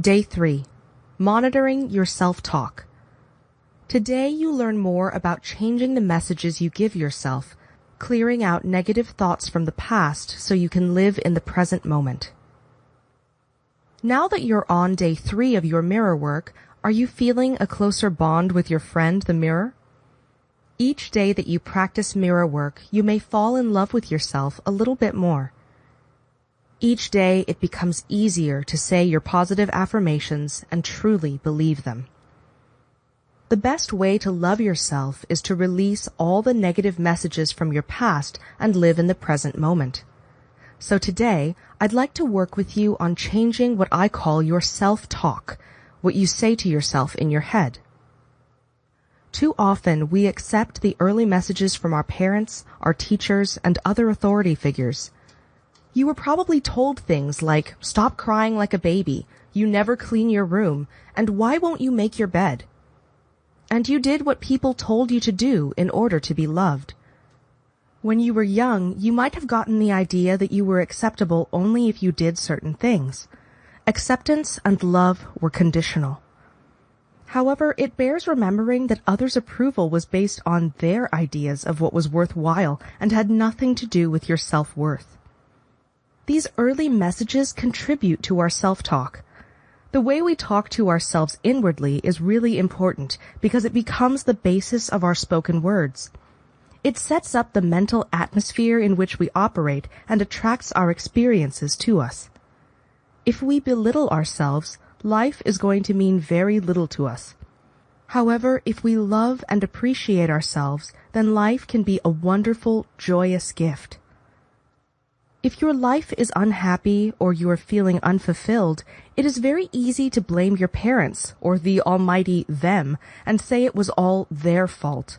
Day 3 Monitoring Your Self Talk. Today you learn more about changing the messages you give yourself, clearing out negative thoughts from the past so you can live in the present moment. Now that you're on day 3 of your mirror work, are you feeling a closer bond with your friend, the mirror? Each day that you practice mirror work, you may fall in love with yourself a little bit more. Each day it becomes easier to say your positive affirmations and truly believe them. The best way to love yourself is to release all the negative messages from your past and live in the present moment. So today, I'd like to work with you on changing what I call your self-talk, what you say to yourself in your head. Too often we accept the early messages from our parents, our teachers, and other authority figures you were probably told things like, stop crying like a baby, you never clean your room, and why won't you make your bed? And you did what people told you to do in order to be loved. When you were young, you might have gotten the idea that you were acceptable only if you did certain things. Acceptance and love were conditional. However, it bears remembering that others' approval was based on their ideas of what was worthwhile and had nothing to do with your self-worth. These early messages contribute to our self-talk. The way we talk to ourselves inwardly is really important because it becomes the basis of our spoken words. It sets up the mental atmosphere in which we operate and attracts our experiences to us. If we belittle ourselves, life is going to mean very little to us. However, if we love and appreciate ourselves, then life can be a wonderful, joyous gift. If your life is unhappy or you are feeling unfulfilled, it is very easy to blame your parents or the almighty them and say it was all their fault.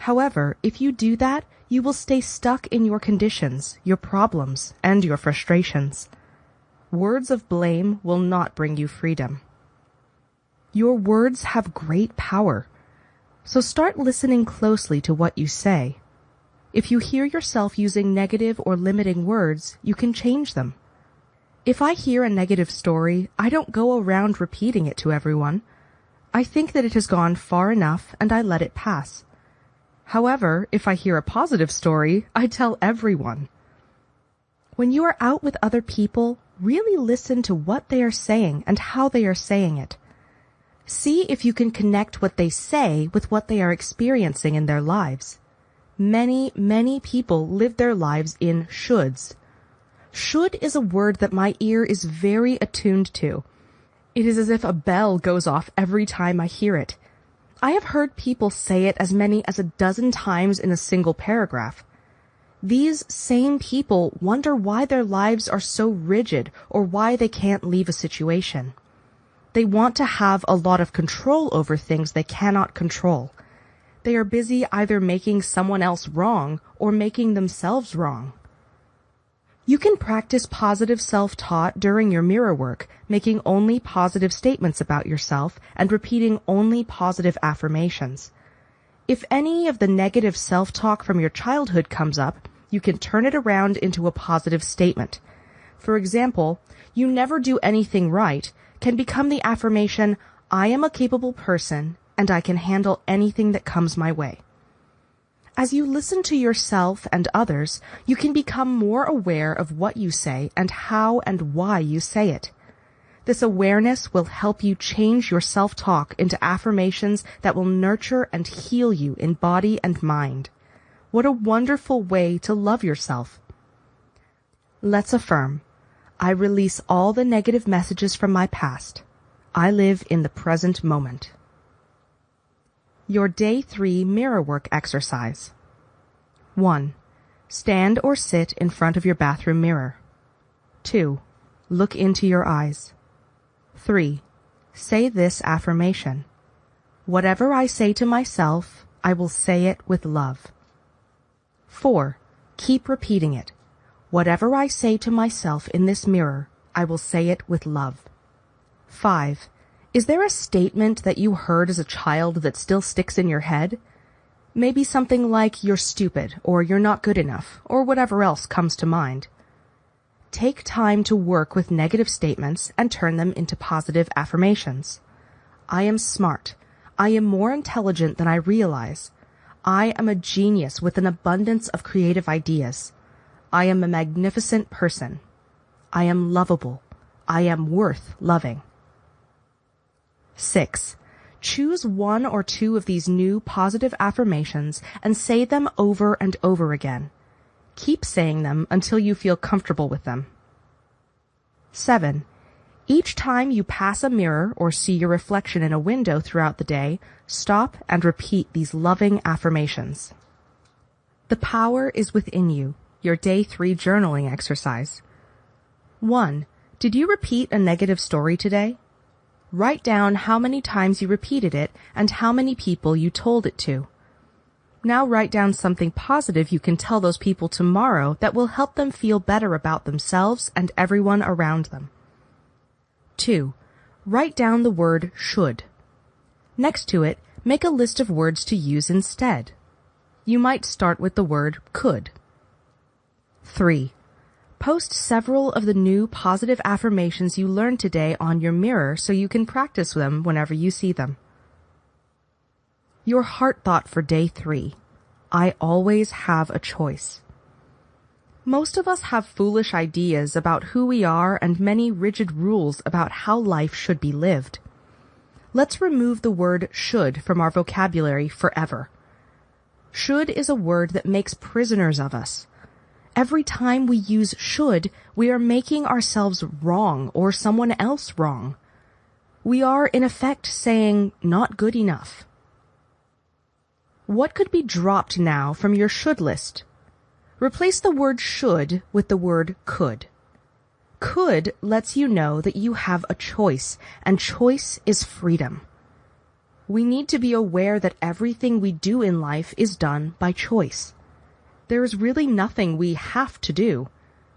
However, if you do that, you will stay stuck in your conditions, your problems, and your frustrations. Words of blame will not bring you freedom. Your words have great power. So start listening closely to what you say if you hear yourself using negative or limiting words, you can change them. If I hear a negative story, I don't go around repeating it to everyone. I think that it has gone far enough and I let it pass. However, if I hear a positive story, I tell everyone. When you are out with other people, really listen to what they are saying and how they are saying it. See if you can connect what they say with what they are experiencing in their lives many, many people live their lives in shoulds. Should is a word that my ear is very attuned to. It is as if a bell goes off every time I hear it. I have heard people say it as many as a dozen times in a single paragraph. These same people wonder why their lives are so rigid or why they can't leave a situation. They want to have a lot of control over things they cannot control. They are busy either making someone else wrong or making themselves wrong. You can practice positive self-talk during your mirror work, making only positive statements about yourself and repeating only positive affirmations. If any of the negative self-talk from your childhood comes up, you can turn it around into a positive statement. For example, you never do anything right can become the affirmation, I am a capable person and I can handle anything that comes my way. As you listen to yourself and others, you can become more aware of what you say and how and why you say it. This awareness will help you change your self-talk into affirmations that will nurture and heal you in body and mind. What a wonderful way to love yourself. Let's affirm. I release all the negative messages from my past. I live in the present moment. Your Day 3 Mirror Work Exercise 1. Stand or sit in front of your bathroom mirror. 2. Look into your eyes. 3. Say this affirmation. Whatever I say to myself, I will say it with love. 4. Keep repeating it. Whatever I say to myself in this mirror, I will say it with love. 5. Is there a statement that you heard as a child that still sticks in your head? Maybe something like you're stupid or you're not good enough or whatever else comes to mind. take time to work with negative statements and turn them into positive affirmations. I am smart. I am more intelligent than I realize. I am a genius with an abundance of creative ideas. I am a magnificent person. I am lovable. I am worth loving. 6. Choose one or two of these new positive affirmations and say them over and over again. Keep saying them until you feel comfortable with them. 7. Each time you pass a mirror or see your reflection in a window throughout the day, stop and repeat these loving affirmations. The power is within you. Your day three journaling exercise. 1. Did you repeat a negative story today? Write down how many times you repeated it and how many people you told it to. Now write down something positive you can tell those people tomorrow that will help them feel better about themselves and everyone around them. 2. Write down the word should. Next to it, make a list of words to use instead. You might start with the word could. 3. Post several of the new positive affirmations you learned today on your mirror so you can practice them whenever you see them. Your heart thought for day three. I always have a choice. Most of us have foolish ideas about who we are and many rigid rules about how life should be lived. Let's remove the word should from our vocabulary forever. Should is a word that makes prisoners of us. Every time we use should, we are making ourselves wrong or someone else wrong. We are in effect saying not good enough. What could be dropped now from your should list? Replace the word should with the word could. Could lets you know that you have a choice, and choice is freedom. We need to be aware that everything we do in life is done by choice. There is really nothing we have to do.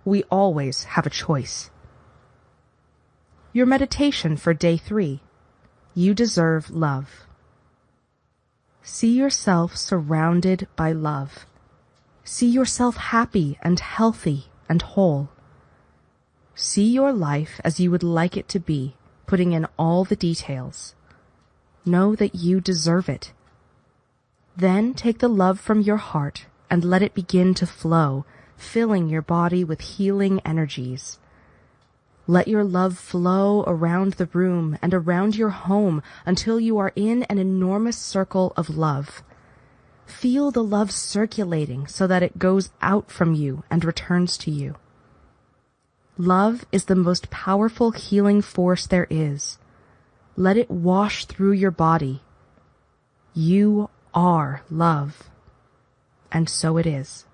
We always have a choice. Your meditation for day three. You deserve love. See yourself surrounded by love. See yourself happy and healthy and whole. See your life as you would like it to be, putting in all the details. Know that you deserve it. Then take the love from your heart and let it begin to flow, filling your body with healing energies. Let your love flow around the room and around your home until you are in an enormous circle of love. Feel the love circulating so that it goes out from you and returns to you. Love is the most powerful healing force there is. Let it wash through your body. You are love. And so it is.